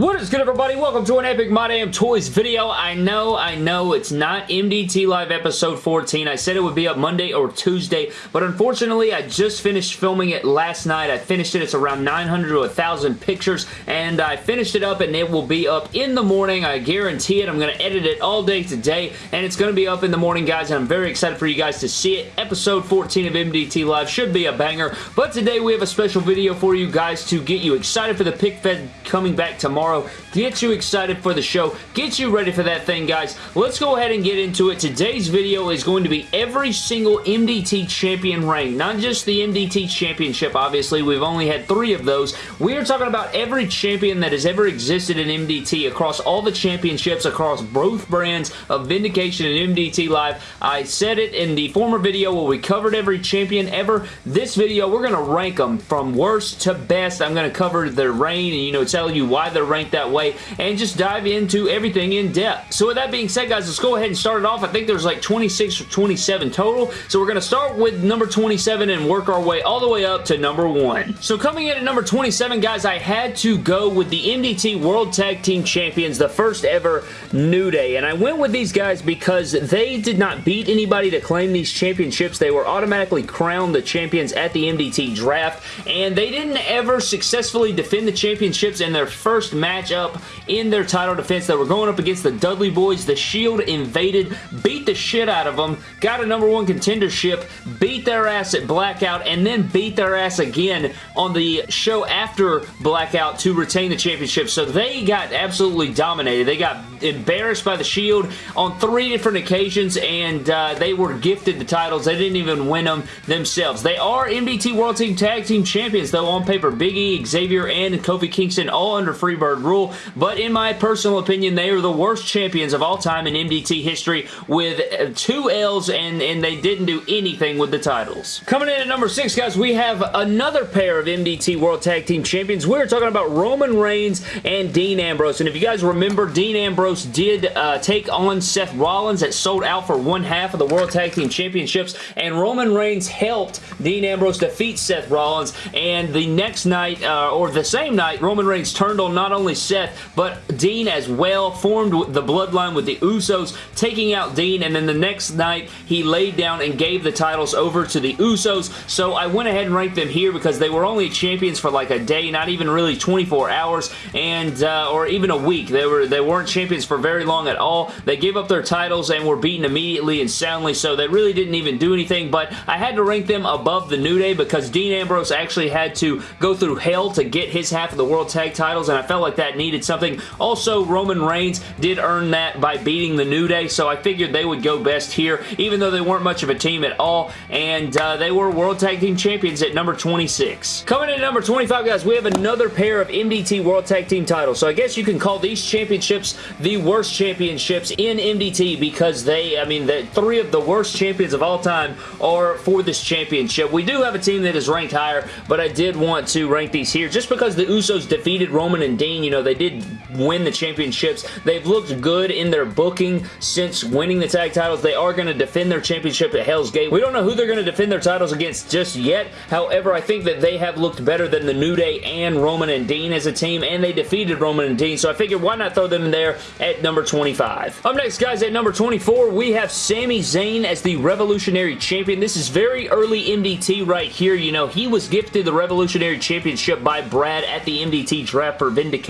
What is good everybody? Welcome to an Epic My Damn Toys video. I know, I know it's not MDT Live episode 14. I said it would be up Monday or Tuesday, but unfortunately I just finished filming it last night. I finished it. It's around 900 to 1,000 pictures, and I finished it up and it will be up in the morning. I guarantee it. I'm going to edit it all day today, and it's going to be up in the morning, guys, and I'm very excited for you guys to see it. Episode 14 of MDT Live should be a banger, but today we have a special video for you guys to get you excited for the pick fed coming back tomorrow tomorrow. Get you excited for the show. Get you ready for that thing, guys. Let's go ahead and get into it. Today's video is going to be every single MDT champion rank. Not just the MDT championship, obviously. We've only had three of those. We are talking about every champion that has ever existed in MDT across all the championships, across both brands of Vindication and MDT Live. I said it in the former video where we covered every champion ever. This video, we're going to rank them from worst to best. I'm going to cover their reign and, you know, tell you why they're ranked that way and just dive into everything in depth. So with that being said, guys, let's go ahead and start it off. I think there's like 26 or 27 total. So we're going to start with number 27 and work our way all the way up to number 1. So coming in at number 27, guys, I had to go with the MDT World Tag Team Champions, the first ever New Day. And I went with these guys because they did not beat anybody to claim these championships. They were automatically crowned the champions at the MDT draft. And they didn't ever successfully defend the championships in their first matchup in their title defense that were going up against the Dudley Boys. The Shield invaded, beat the shit out of them, got a number one contendership, beat their ass at Blackout, and then beat their ass again on the show after Blackout to retain the championship. So they got absolutely dominated. They got embarrassed by the Shield on three different occasions, and uh, they were gifted the titles. They didn't even win them themselves. They are MDT World Team Tag Team Champions, though, on paper. Big E, Xavier, and Kofi Kingston all under Freebird rule, but in my personal opinion, they are the worst champions of all time in MDT history with two L's, and, and they didn't do anything with the titles. Coming in at number six, guys, we have another pair of MDT World Tag Team Champions. We're talking about Roman Reigns and Dean Ambrose, and if you guys remember, Dean Ambrose did uh, take on Seth Rollins that sold out for one half of the World Tag Team Championships, and Roman Reigns helped Dean Ambrose defeat Seth Rollins, and the next night, uh, or the same night, Roman Reigns turned on not only Seth, but Dean as well, formed the bloodline with the Usos, taking out Dean, and then the next night, he laid down and gave the titles over to the Usos, so I went ahead and ranked them here because they were only champions for like a day, not even really 24 hours, and uh, or even a week. They, were, they weren't champions for very long at all. They gave up their titles and were beaten immediately and soundly, so they really didn't even do anything, but I had to rank them above the New Day because Dean Ambrose actually had to go through hell to get his half of the World Tag titles, and I felt like that needed something. Also, Roman Reigns did earn that by beating the New Day, so I figured they would go best here, even though they weren't much of a team at all, and uh, they were World Tag Team Champions at number 26. Coming in at number 25, guys, we have another pair of MDT World Tag Team titles, so I guess you can call these championships the worst championships in MDT because they, I mean, the three of the worst champions of all time are for this championship. We do have a team that is ranked higher, but I did want to rank these here just because the Usos defeated Roman and Dean. You know, they did win the championships. They've looked good in their booking since winning the tag titles. They are going to defend their championship at Hell's Gate. We don't know who they're going to defend their titles against just yet. However, I think that they have looked better than the New Day and Roman and Dean as a team, and they defeated Roman and Dean, so I figured why not throw them in there at number 25. Up next, guys, at number 24, we have Sami Zayn as the Revolutionary Champion. This is very early MDT right here. You know, he was gifted the Revolutionary Championship by Brad at the MDT draft for Vindication,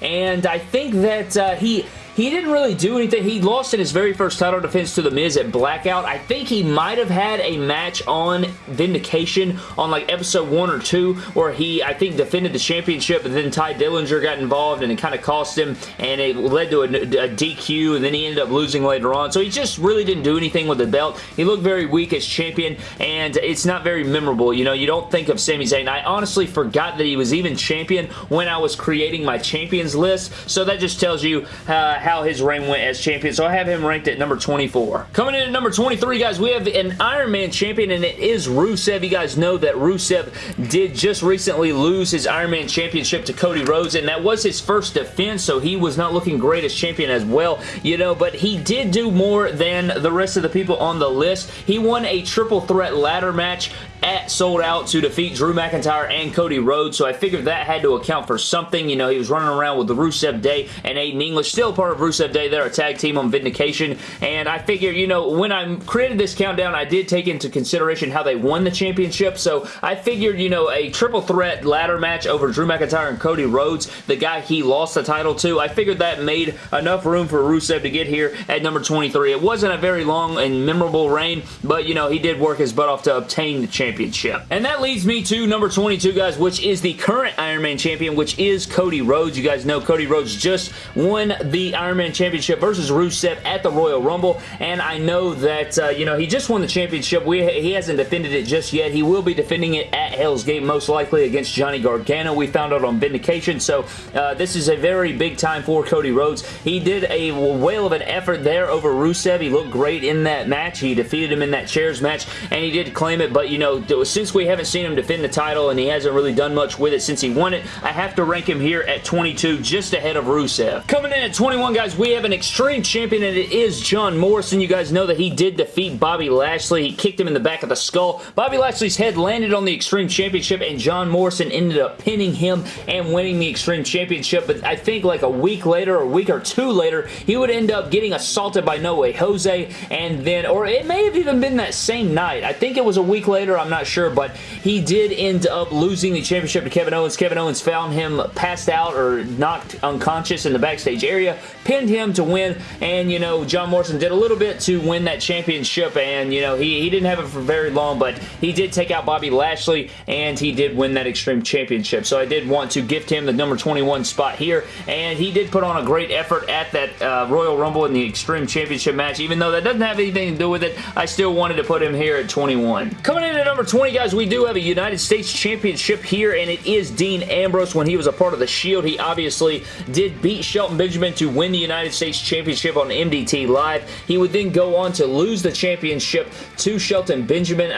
and I think that uh, he he didn't really do anything. He lost in his very first title defense to The Miz at Blackout. I think he might have had a match on Vindication on like episode 1 or 2 where he, I think, defended the championship and then Tye Dillinger got involved and it kind of cost him and it led to a, a DQ and then he ended up losing later on. So he just really didn't do anything with the belt. He looked very weak as champion and it's not very memorable. You know, you don't think of Sami Zayn. I honestly forgot that he was even champion when I was creating my champions list. So that just tells you uh, how his reign went as champion, so I have him ranked at number 24. Coming in at number 23, guys, we have an Iron Man champion, and it is Rusev. You guys know that Rusev did just recently lose his Iron Man championship to Cody Rhodes, and that was his first defense, so he was not looking great as champion as well, you know, but he did do more than the rest of the people on the list. He won a triple threat ladder match at Sold Out to defeat Drew McIntyre and Cody Rhodes, so I figured that had to account for something. You know, he was running around with Rusev Day and Aiden English, still part of Rusev Day. They're a tag team on Vindication, and I figured, you know, when I created this countdown, I did take into consideration how they won the championship, so I figured, you know, a triple threat ladder match over Drew McIntyre and Cody Rhodes, the guy he lost the title to, I figured that made enough room for Rusev to get here at number 23. It wasn't a very long and memorable reign, but, you know, he did work his butt off to obtain the championship Championship. And that leads me to number 22, guys, which is the current Iron Man Champion, which is Cody Rhodes. You guys know Cody Rhodes just won the Iron Man Championship versus Rusev at the Royal Rumble, and I know that, uh, you know, he just won the championship. We, he hasn't defended it just yet. He will be defending it at Hell's Gate, most likely against Johnny Gargano. We found out on Vindication, so uh, this is a very big time for Cody Rhodes. He did a whale of an effort there over Rusev. He looked great in that match. He defeated him in that chairs match, and he did claim it, but, you know, since we haven't seen him defend the title and he hasn't really done much with it since he won it, I have to rank him here at 22, just ahead of Rusev. Coming in at 21, guys, we have an Extreme Champion, and it is John Morrison. You guys know that he did defeat Bobby Lashley. He kicked him in the back of the skull. Bobby Lashley's head landed on the Extreme Championship, and John Morrison ended up pinning him and winning the Extreme Championship, but I think like a week later, or a week or two later, he would end up getting assaulted by No Way Jose, and then, or it may have even been that same night. I think it was a week later, I'm not sure, but he did end up losing the championship to Kevin Owens. Kevin Owens found him passed out or knocked unconscious in the backstage area, pinned him to win, and, you know, John Morrison did a little bit to win that championship, and, you know, he, he didn't have it for very long, but he did take out Bobby Lashley, and he did win that Extreme Championship. So I did want to gift him the number 21 spot here, and he did put on a great effort at that uh, Royal Rumble in the Extreme Championship match. Even though that doesn't have anything to do with it, I still wanted to put him here at 21. Coming in at number 20, guys, we do have a United States Championship here, and it is Dean Ambrose. When he was a part of the Shield, he obviously did beat Shelton Benjamin to win the United States Championship on MDT Live. He would then go on to lose the championship to Shelton Benjamin.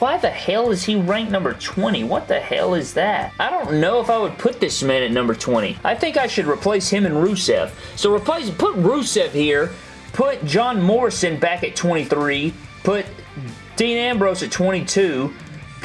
why the hell is he ranked number 20? What the hell is that? I don't know if I would put this man at number 20. I think I should replace him and Rusev. So replace, put Rusev here, put John Morrison back at 23, put Dean Ambrose at 22,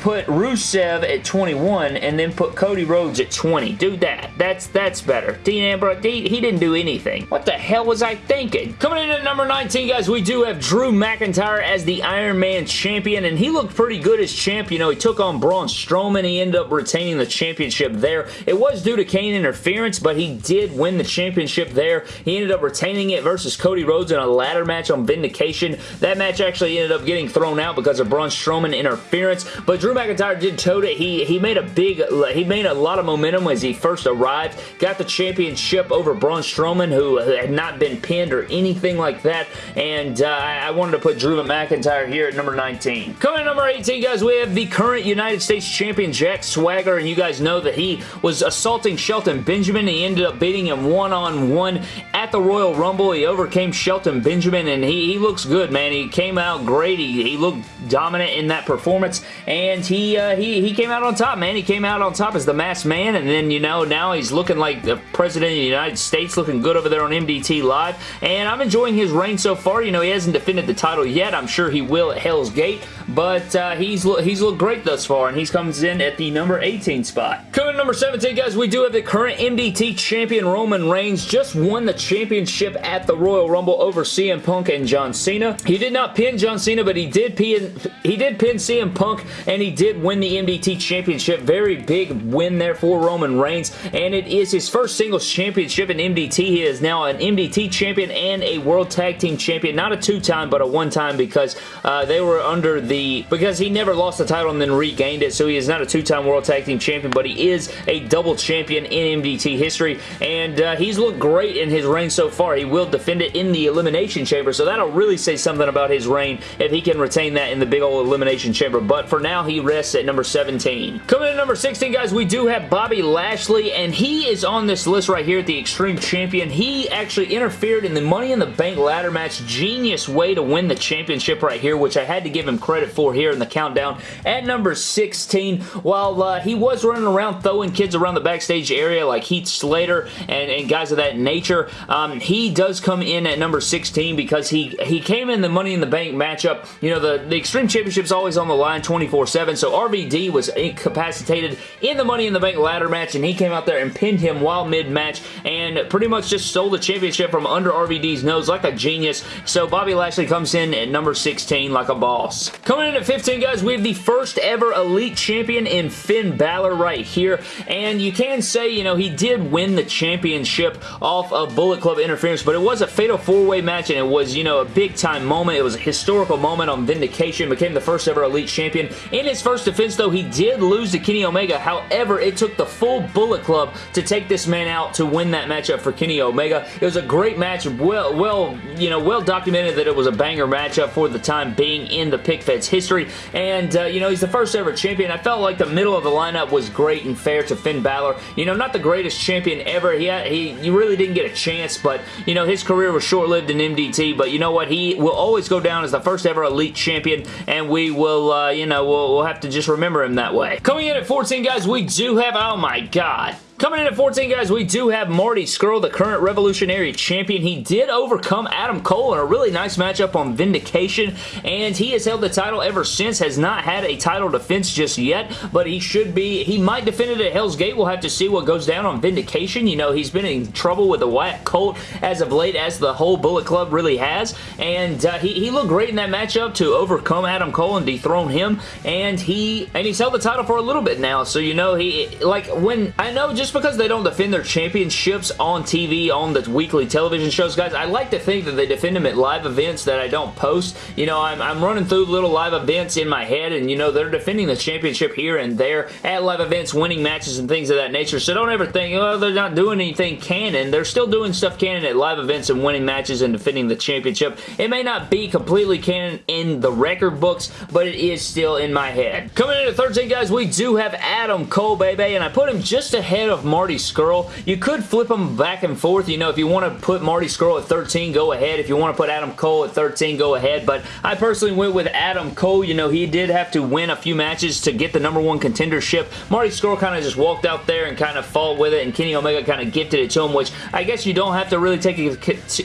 put Rusev at 21 and then put Cody Rhodes at 20. Do that. That's that's better. Dean Ambrose, he, he didn't do anything. What the hell was I thinking? Coming in at number 19, guys, we do have Drew McIntyre as the Iron Man champion, and he looked pretty good as champ. You know, he took on Braun Strowman. He ended up retaining the championship there. It was due to Kane interference, but he did win the championship there. He ended up retaining it versus Cody Rhodes in a ladder match on Vindication. That match actually ended up getting thrown out because of Braun Strowman interference, but Drew McIntyre did tote it. He, he made a big, he made a lot of momentum as he first arrived. Got the championship over Braun Strowman, who had not been pinned or anything like that. And uh, I wanted to put Drew McIntyre here at number 19. Coming number 18, guys, we have the current United States Champion, Jack Swagger. And you guys know that he was assaulting Shelton Benjamin. He ended up beating him one-on-one -on -one at the Royal Rumble. He overcame Shelton Benjamin, and he, he looks good, man. He came out great. He, he looked dominant in that performance. And and he, uh, he, he came out on top, man. He came out on top as the masked man, and then, you know, now he's looking like the President of the United States, looking good over there on MDT Live, and I'm enjoying his reign so far. You know, he hasn't defended the title yet. I'm sure he will at Hell's Gate, but uh, he's, he's looked great thus far, and he comes in at the number 18 spot. Coming number 17, guys, we do have the current MDT champion, Roman Reigns, just won the championship at the Royal Rumble over CM Punk and John Cena. He did not pin John Cena, but he did pin, he did pin CM Punk, and he did win the MDT Championship. Very big win there for Roman Reigns, and it is his first singles championship in MDT. He is now an MDT champion and a World Tag Team champion. Not a two-time, but a one-time because uh, they were under the... because he never lost the title and then regained it, so he is not a two-time World Tag Team champion, but he is a double champion in MDT history, and uh, he's looked great in his reign so far. He will defend it in the Elimination Chamber, so that'll really say something about his reign if he can retain that in the the big old Elimination Chamber, but for now, he rests at number 17. Coming in number 16, guys, we do have Bobby Lashley, and he is on this list right here at the Extreme Champion. He actually interfered in the Money in the Bank ladder match. Genius way to win the championship right here, which I had to give him credit for here in the countdown. At number 16, while uh, he was running around throwing kids around the backstage area like Heath Slater and, and guys of that nature, um, he does come in at number 16 because he, he came in the Money in the Bank matchup. You know, the, the Extreme Championship is always on the line 24-7, so RVD was incapacitated in the Money in the Bank ladder match, and he came out there and pinned him while mid-match, and pretty much just stole the championship from under RVD's nose like a genius. So Bobby Lashley comes in at number 16 like a boss. Coming in at 15, guys, we have the first ever Elite Champion in Finn Balor right here, and you can say, you know, he did win the championship off of Bullet Club interference, but it was a fatal four-way match, and it was, you know, a big-time moment. It was a historical moment on Vindication, became the first ever Elite Champion. In his first defense, though, he did lose to Kenny Omega. However, it took the full Bullet Club to take this man out to win that matchup for Kenny Omega. It was a great match, well, well, you know, well documented that it was a banger matchup for the time being in the History, and, uh, you know, he's the first ever champion. I felt like the middle of the lineup was great and fair to Finn Balor. You know, not the greatest champion ever. He, had, he, he really didn't get a chance, but, you know, his career was short-lived in MDT, but you know what? He will always go down as the first ever Elite Champion, and we will, uh, you know, we'll, we'll have to just remember him that way. Coming in at 14, guys, we do have, oh my god, Coming in at 14, guys, we do have Marty Scurll, the current Revolutionary Champion. He did overcome Adam Cole in a really nice matchup on Vindication, and he has held the title ever since, has not had a title defense just yet, but he should be, he might defend it at Hell's Gate. We'll have to see what goes down on Vindication. You know, he's been in trouble with the Wyatt Colt as of late, as the whole Bullet Club really has, and uh, he, he looked great in that matchup to overcome Adam Cole and dethrone him, and he, and he's held the title for a little bit now, so you know, he, like, when, I know just just because they don't defend their championships on TV, on the weekly television shows, guys, I like to think that they defend them at live events that I don't post. You know, I'm, I'm running through little live events in my head, and, you know, they're defending the championship here and there at live events, winning matches and things of that nature. So don't ever think, oh, they're not doing anything canon. They're still doing stuff canon at live events and winning matches and defending the championship. It may not be completely canon in the record books, but it is still in my head. Coming in at 13, guys, we do have Adam Cole, baby, and I put him just ahead of of Marty Scurll. You could flip them back and forth. You know, if you want to put Marty Scurll at 13, go ahead. If you want to put Adam Cole at 13, go ahead. But I personally went with Adam Cole. You know, he did have to win a few matches to get the number one contendership. Marty Scurll kind of just walked out there and kind of fought with it, and Kenny Omega kind of gifted it to him, which I guess you don't have to really take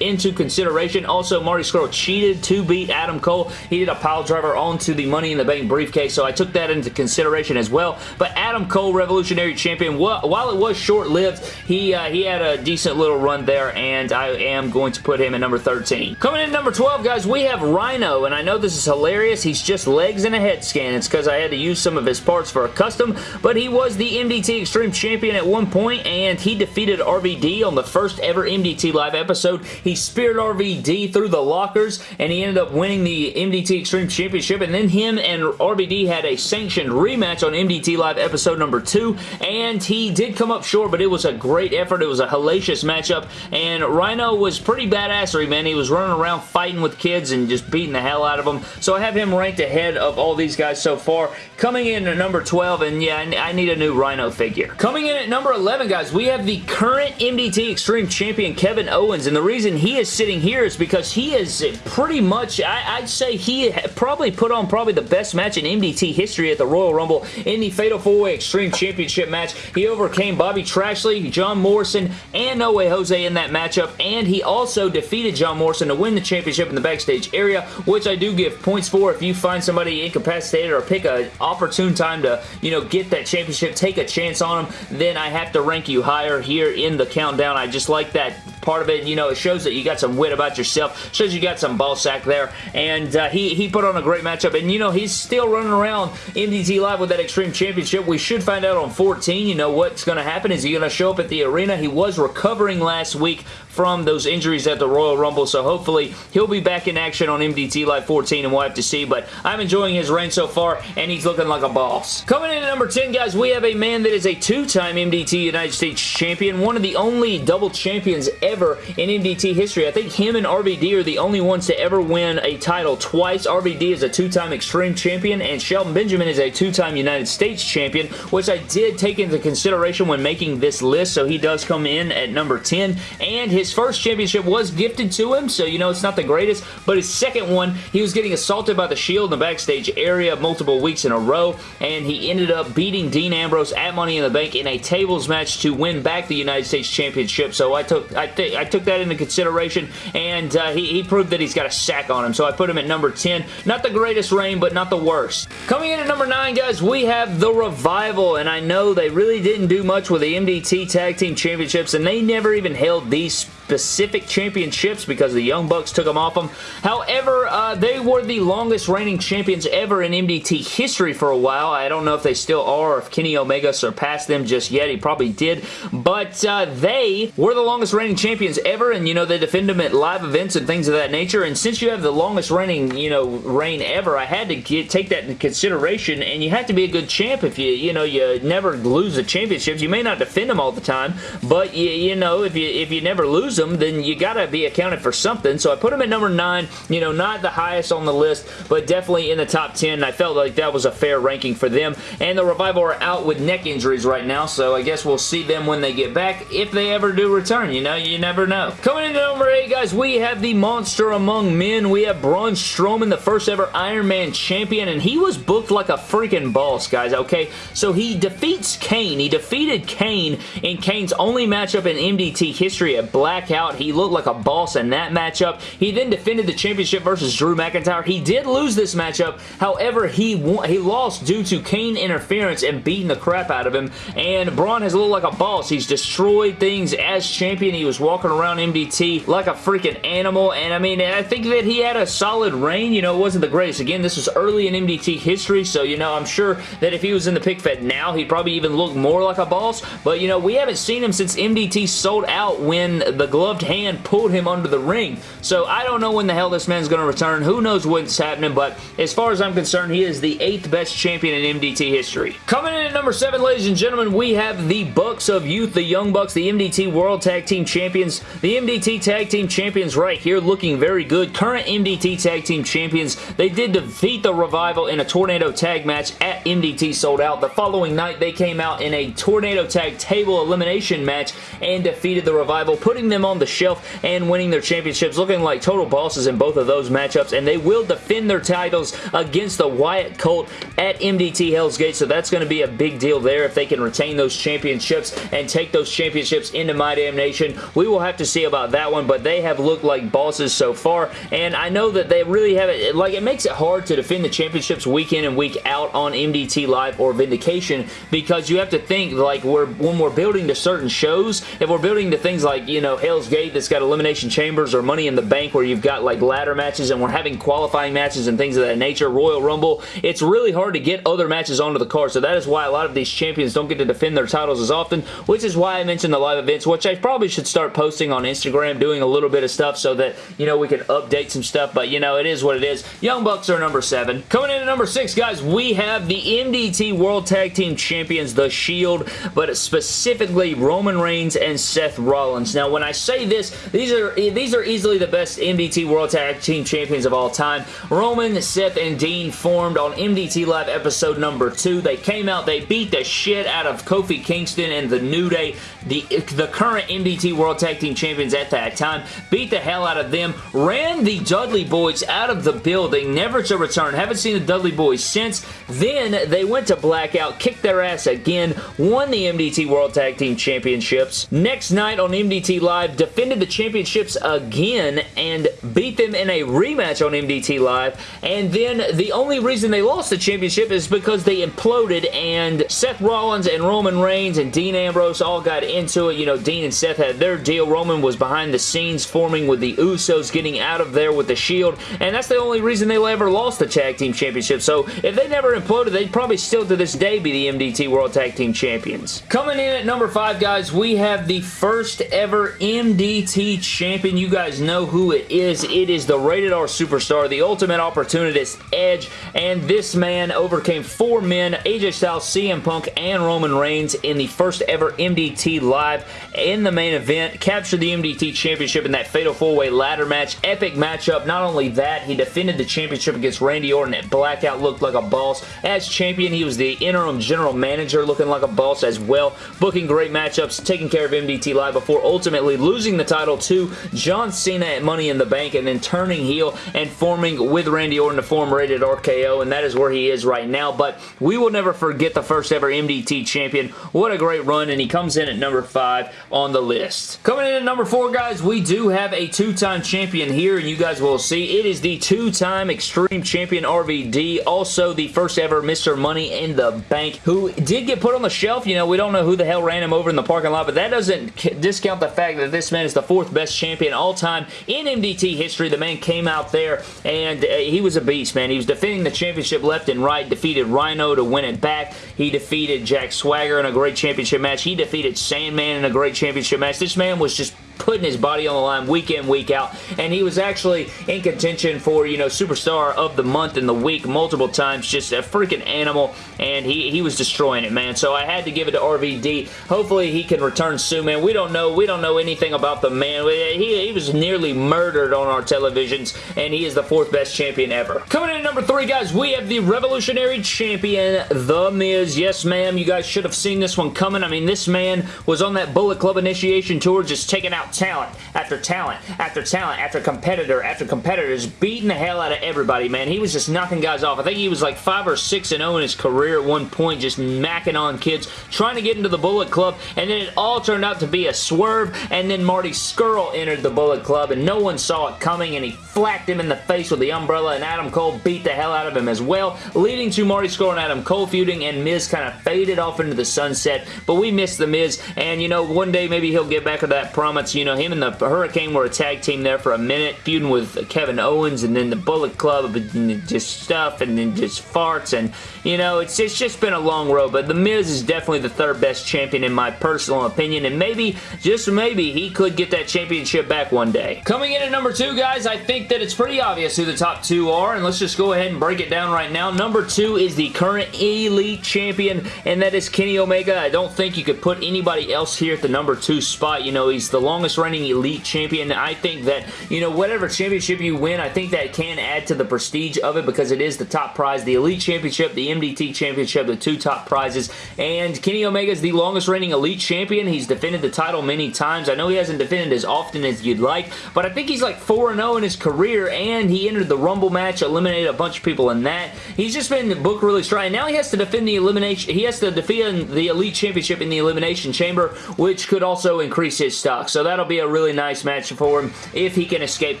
into consideration. Also, Marty Scurll cheated to beat Adam Cole. He did a pile driver onto the Money in the Bank briefcase, so I took that into consideration as well. But Adam Cole, Revolutionary Champion, while it it was short-lived, he, uh, he had a decent little run there, and I am going to put him at number 13. Coming in number 12, guys, we have Rhino, and I know this is hilarious. He's just legs and a head scan. It's because I had to use some of his parts for a custom, but he was the MDT Extreme Champion at one point, and he defeated RVD on the first ever MDT Live episode. He speared RVD through the lockers, and he ended up winning the MDT Extreme Championship, and then him and RVD had a sanctioned rematch on MDT Live episode number 2, and he did come come up short, but it was a great effort. It was a hellacious matchup, and Rhino was pretty badassery, man. He was running around fighting with kids and just beating the hell out of them. So I have him ranked ahead of all these guys so far. Coming in at number 12, and yeah, I need a new Rhino figure. Coming in at number 11, guys, we have the current MDT Extreme Champion, Kevin Owens, and the reason he is sitting here is because he is pretty much, I, would say he probably put on probably the best match in MDT history at the Royal Rumble in the Fatal 4-Way Extreme Championship match. He overcame Bobby Trashley, John Morrison, and No Way Jose in that matchup, and he also defeated John Morrison to win the championship in the backstage area, which I do give points for if you find somebody incapacitated or pick an opportune time to, you know, get that championship, take a chance on them, then I have to rank you higher here in the countdown. I just like that part of it. You know, it shows that you got some wit about yourself. Shows you got some ball sack there. And uh, he, he put on a great matchup. And, you know, he's still running around MDT Live with that Extreme Championship. We should find out on 14, you know, what's going to happen. Is he going to show up at the arena? He was recovering last week from those injuries at the Royal Rumble, so hopefully he'll be back in action on MDT Live 14, and we'll have to see, but I'm enjoying his reign so far, and he's looking like a boss. Coming in at number 10, guys, we have a man that is a two-time MDT United States Champion, one of the only double champions ever in MDT history. I think him and RVD are the only ones to ever win a title twice. RVD is a two-time Extreme Champion, and Shelton Benjamin is a two-time United States Champion, which I did take into consideration when making this list, so he does come in at number 10, and his first championship was gifted to him, so you know it's not the greatest, but his second one, he was getting assaulted by the Shield in the backstage area multiple weeks in a row, and he ended up beating Dean Ambrose at Money in the Bank in a tables match to win back the United States Championship, so I took I, th I took that into consideration, and uh, he, he proved that he's got a sack on him, so I put him at number 10. Not the greatest reign, but not the worst. Coming in at number 9, guys, we have The Revival, and I know they really didn't do much with the MDT Tag Team Championships, and they never even held these specific championships because the Young Bucks took them off them. However, uh, they were the longest reigning champions ever in MDT history for a while. I don't know if they still are or if Kenny Omega surpassed them just yet. He probably did. But uh, they were the longest reigning champions ever and, you know, they defend them at live events and things of that nature. And since you have the longest reigning, you know, reign ever, I had to get, take that into consideration and you have to be a good champ if you, you know, you never lose the championships. You may not defend them all the time, but, you, you know, if you, if you never lose lose them, then you gotta be accounted for something. So I put them at number 9. You know, not the highest on the list, but definitely in the top 10. I felt like that was a fair ranking for them. And the Revival are out with neck injuries right now, so I guess we'll see them when they get back, if they ever do return. You know, you never know. Coming into number 8, guys, we have the Monster Among Men. We have Braun Strowman, the first ever Iron Man champion, and he was booked like a freaking boss, guys, okay? So he defeats Kane. He defeated Kane in Kane's only matchup in MDT history at Black out. He looked like a boss in that matchup. He then defended the championship versus Drew McIntyre. He did lose this matchup. However, he won, he lost due to Kane interference and beating the crap out of him. And Braun has looked like a boss. He's destroyed things as champion. He was walking around MDT like a freaking animal. And I mean, I think that he had a solid reign. You know, it wasn't the greatest. Again, this was early in MDT history. So, you know, I'm sure that if he was in the pick fed now, he'd probably even look more like a boss. But, you know, we haven't seen him since MDT sold out when the gloved hand pulled him under the ring. So I don't know when the hell this man's going to return. Who knows what's happening, but as far as I'm concerned, he is the eighth best champion in MDT history. Coming in at number seven, ladies and gentlemen, we have the Bucks of Youth, the Young Bucks, the MDT World Tag Team Champions. The MDT Tag Team Champions right here looking very good. Current MDT Tag Team Champions. They did defeat the Revival in a Tornado Tag match at MDT sold out. The following night, they came out in a Tornado Tag table elimination match and defeated the Revival, putting them on the shelf and winning their championships, looking like total bosses in both of those matchups, and they will defend their titles against the Wyatt Colt at MDT Hell's Gate, so that's going to be a big deal there if they can retain those championships and take those championships into My Damn Nation. We will have to see about that one, but they have looked like bosses so far, and I know that they really have it, like it makes it hard to defend the championships week in and week out on MDT Live or Vindication because you have to think like we're when we're building to certain shows, if we're building to things like, you know, Gate that's got Elimination Chambers or Money in the Bank where you've got like ladder matches and we're having qualifying matches and things of that nature, Royal Rumble, it's really hard to get other matches onto the card. So that is why a lot of these champions don't get to defend their titles as often, which is why I mentioned the live events, which I probably should start posting on Instagram, doing a little bit of stuff so that, you know, we can update some stuff. But, you know, it is what it is. Young Bucks are number seven. Coming in at number six, guys, we have the MDT World Tag Team Champions, The Shield, but specifically Roman Reigns and Seth Rollins. Now, when I say this, these are these are easily the best MDT World Tag Team Champions of all time. Roman, Seth, and Dean formed on MDT Live episode number 2. They came out, they beat the shit out of Kofi Kingston and the New Day, the, the current MDT World Tag Team Champions at that time. Beat the hell out of them, ran the Dudley Boys out of the building, never to return. Haven't seen the Dudley Boys since. Then they went to Blackout, kicked their ass again, won the MDT World Tag Team Championships. Next night on MDT Live, defended the championships again and beat them in a rematch on MDT Live. And then the only reason they lost the championship is because they imploded and Seth Rollins and Roman Reigns and Dean Ambrose all got into it. You know, Dean and Seth had their deal. Roman was behind the scenes forming with the Usos, getting out of there with the Shield. And that's the only reason they ever lost the Tag Team Championship. So if they never imploded, they'd probably still to this day be the MDT World Tag Team Champions. Coming in at number five, guys, we have the first ever MDT champion. You guys know who it is. It is the Rated R Superstar, the Ultimate Opportunist Edge, and this man overcame four men, AJ Styles, CM Punk, and Roman Reigns in the first ever MDT Live in the main event, captured the MDT Championship in that Fatal 4-Way ladder match. Epic matchup. Not only that, he defended the championship against Randy Orton at Blackout, looked like a boss. As champion, he was the interim general manager, looking like a boss as well, booking great matchups, taking care of MDT Live before ultimately losing the title to John Cena at Money in the Bank and then turning heel and forming with Randy Orton to form Rated RKO, and that is where he is right now, but we will never forget the first ever MDT champion. What a great run, and he comes in at number 5 on the list. Coming in at number 4, guys, we do have a two-time champion here, and you guys will see it is the two-time Extreme Champion RVD, also the first ever Mr. Money in the Bank, who did get put on the shelf. You know, we don't know who the hell ran him over in the parking lot, but that doesn't discount the fact that this man is the fourth best champion all time in MDT history. The man came out there, and uh, he was a beast, man. He was defending the championship left and right, defeated Rhino to win it back. He defeated Jack Swagger in a great championship match. He defeated Sandman in a great championship match. This man was just putting his body on the line week in, week out, and he was actually in contention for, you know, Superstar of the Month in the week multiple times, just a freaking animal, and he, he was destroying it, man, so I had to give it to RVD. Hopefully he can return soon, man. We don't know, we don't know anything about the man. He, he was nearly murdered on our televisions, and he is the fourth best champion ever. Coming in at number three, guys, we have the Revolutionary Champion, The Miz. Yes, ma'am, you guys should have seen this one coming. I mean, this man was on that Bullet Club Initiation Tour just taking out talent after talent after talent after competitor after competitor, competitors beating the hell out of everybody, man. He was just knocking guys off. I think he was like 5 or 6 and 0 in his career at one point, just macking on kids, trying to get into the Bullet Club, and then it all turned out to be a swerve, and then Marty Scurll entered the Bullet Club, and no one saw it coming, and he flacked him in the face with the umbrella, and Adam Cole beat the hell out of him as well, leading to Marty Scurll and Adam Cole feuding, and Miz kind of faded off into the sunset, but we missed the Miz, and you know, one day maybe he'll get back to that promise. You know, him and the Hurricane were a tag team there for a minute, feuding with Kevin Owens and then the Bullet Club, and just stuff and then just farts and, you know, it's, it's just been a long road, but The Miz is definitely the third best champion in my personal opinion, and maybe, just maybe, he could get that championship back one day. Coming in at number two, guys, I think that it's pretty obvious who the top two are, and let's just go ahead and break it down right now. Number two is the current Elite Champion, and that is Kenny Omega. I don't think you could put anybody else here at the number two spot. You know, he's the longest longest reigning Elite Champion. I think that, you know, whatever championship you win, I think that can add to the prestige of it because it is the top prize. The Elite Championship, the MDT Championship, the two top prizes. And Kenny Omega is the longest reigning Elite Champion. He's defended the title many times. I know he hasn't defended as often as you'd like, but I think he's like 4-0 in his career, and he entered the Rumble match, eliminated a bunch of people in that. He's just been booked really strong. Now he has to defend the elimination. He has to defend the Elite Championship in the Elimination Chamber, which could also increase his stock. So that that'll be a really nice match for him if he can escape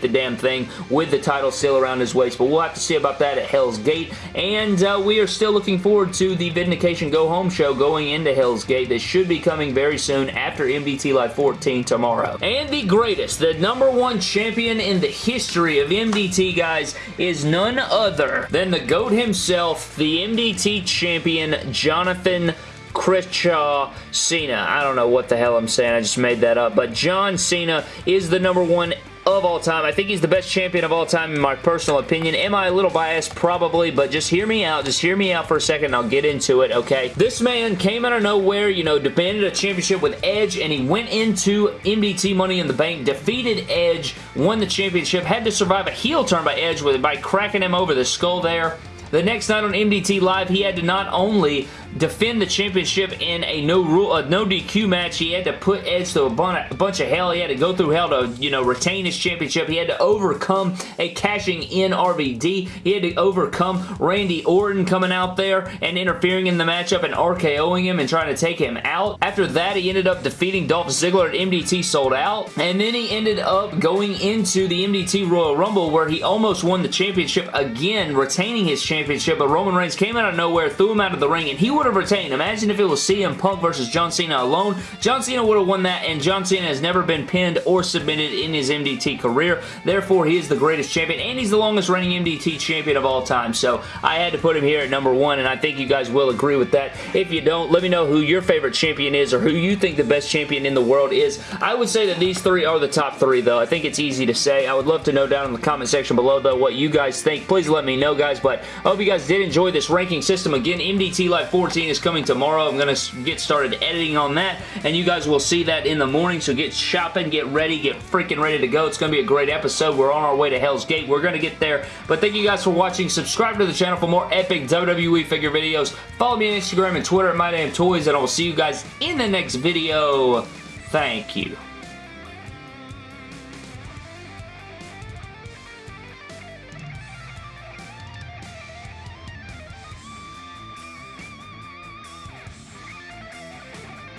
the damn thing with the title still around his waist. But we'll have to see about that at Hell's Gate. And uh, we are still looking forward to the Vindication Go Home show going into Hell's Gate. This should be coming very soon after MDT Live 14 tomorrow. And the greatest, the number one champion in the history of MDT, guys, is none other than the GOAT himself, the MDT champion, Jonathan Crishaw Cena. I don't know what the hell I'm saying. I just made that up. But John Cena is the number one of all time. I think he's the best champion of all time in my personal opinion. Am I a little biased? Probably, but just hear me out. Just hear me out for a second I'll get into it, okay? This man came out of nowhere, you know, demanded a championship with Edge, and he went into MDT Money in the Bank, defeated Edge, won the championship, had to survive a heel turn by Edge with by cracking him over the skull there. The next night on MDT Live, he had to not only defend the championship in a no rule, a no DQ match. He had to put Edge through a bunch of hell. He had to go through hell to, you know, retain his championship. He had to overcome a cashing in RVD. He had to overcome Randy Orton coming out there and interfering in the matchup and RKOing him and trying to take him out. After that, he ended up defeating Dolph Ziggler at MDT Sold Out. And then he ended up going into the MDT Royal Rumble where he almost won the championship again, retaining his championship. But Roman Reigns came out of nowhere, threw him out of the ring, and he would would have retained. Imagine if it was CM Punk versus John Cena alone. John Cena would have won that, and John Cena has never been pinned or submitted in his MDT career. Therefore, he is the greatest champion, and he's the longest reigning MDT champion of all time. So I had to put him here at number one, and I think you guys will agree with that. If you don't, let me know who your favorite champion is or who you think the best champion in the world is. I would say that these three are the top three, though. I think it's easy to say. I would love to know down in the comment section below, though, what you guys think. Please let me know, guys, but I hope you guys did enjoy this ranking system. Again, MDT Live 14 is coming tomorrow. I'm going to get started editing on that, and you guys will see that in the morning, so get shopping, get ready, get freaking ready to go. It's going to be a great episode. We're on our way to Hell's Gate. We're going to get there, but thank you guys for watching. Subscribe to the channel for more epic WWE figure videos. Follow me on Instagram and Twitter at MyDamnToys, and I will see you guys in the next video. Thank you.